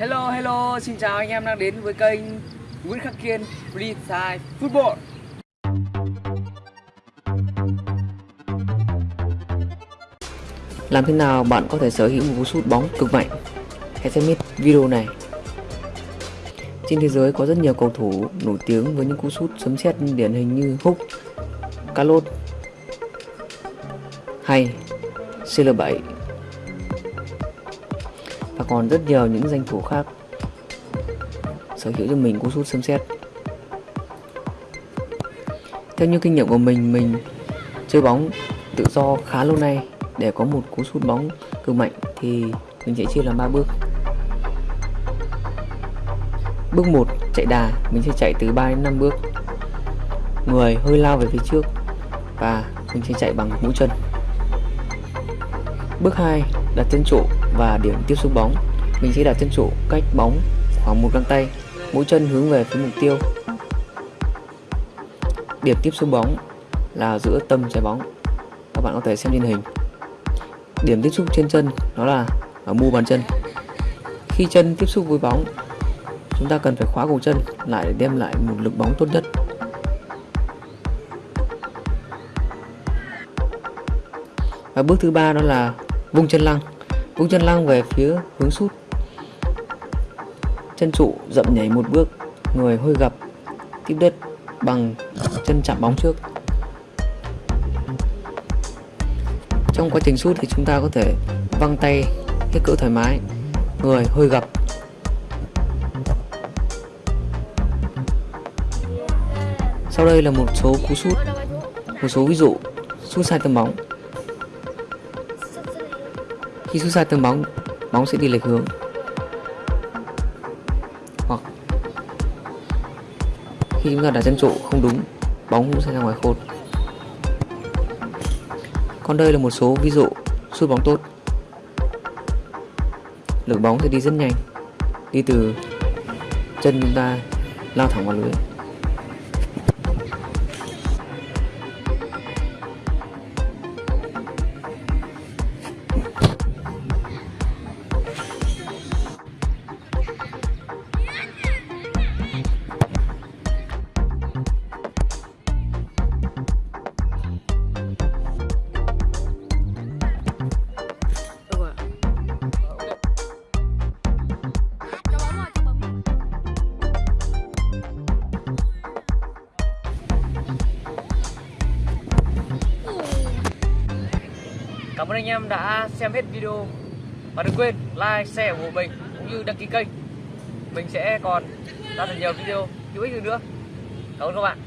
Hello hello, xin chào anh em đang đến với kênh Nguyễn Khắc Kiên Freestyle Football. Làm thế nào bạn có thể sở hữu một cú sút bóng cực mạnh? Hãy xem hết video này. Trên thế giới có rất nhiều cầu thủ nổi tiếng với những cú sút sấm sét điển hình như Húc, Carlos hay CL7 và còn rất nhiều những danh thủ khác sở hữu cho mình cú sút sấm sét. Theo như kinh nghiệm của mình, mình chơi bóng tự do khá lâu nay để có một cú sút bóng cực mạnh thì mình sẽ chia làm 3 bước. Bước 1 chạy đà, mình sẽ chạy từ 3 đến 5 bước. Người hơi lao về phía trước và mình sẽ chạy bằng mũi chân. Bước 2 đặt chân trụ và điểm tiếp xúc bóng. Mình sẽ đặt chân trụ cách bóng khoảng một găng tay, mũi chân hướng về phía mục tiêu. Điểm tiếp xúc bóng là giữa tâm trái bóng. Các bạn có thể xem trên hình. Điểm tiếp xúc trên chân đó là ở mu bàn chân. Khi chân tiếp xúc với bóng, chúng ta cần phải khóa cổ chân lại để đem lại một lực bóng tốt nhất. Và bước thứ ba đó là vung chân lăng. Vung chân lăng về phía hướng sút. Chân trụ dậm nhảy một bước, người hơi gập tiếp đất bằng chân chạm bóng trước. Trong quá trình sút thì chúng ta có thể văng tay hết cỡ thoải mái, người hơi gập. Sau đây là một số cú sút, một số ví dụ sút sai tầm bóng. Khi rút sai tầm bóng, bóng sẽ đi lệch hướng. Hoặc khi chúng ta đặt chân trụ không đúng, bóng cũng sẽ ra ngoài khôn. Còn đây là một số ví dụ sút bóng tốt. Lực bóng sẽ đi rất nhanh, đi từ chân chúng ta lao thẳng vào lưới. Cảm ơn anh em đã xem hết video và đừng quên like, share ủng hộ mình cũng như đăng ký kênh. Mình sẽ còn ra thật nhiều video hữu ích hơn nữa. Cảm ơn các bạn.